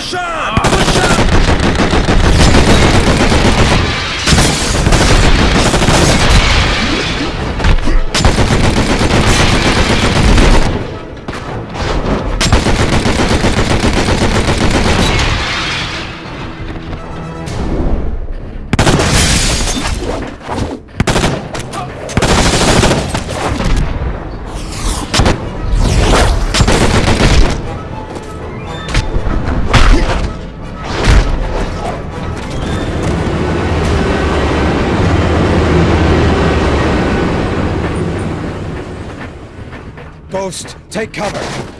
Push on! Push on! Ghost, take cover!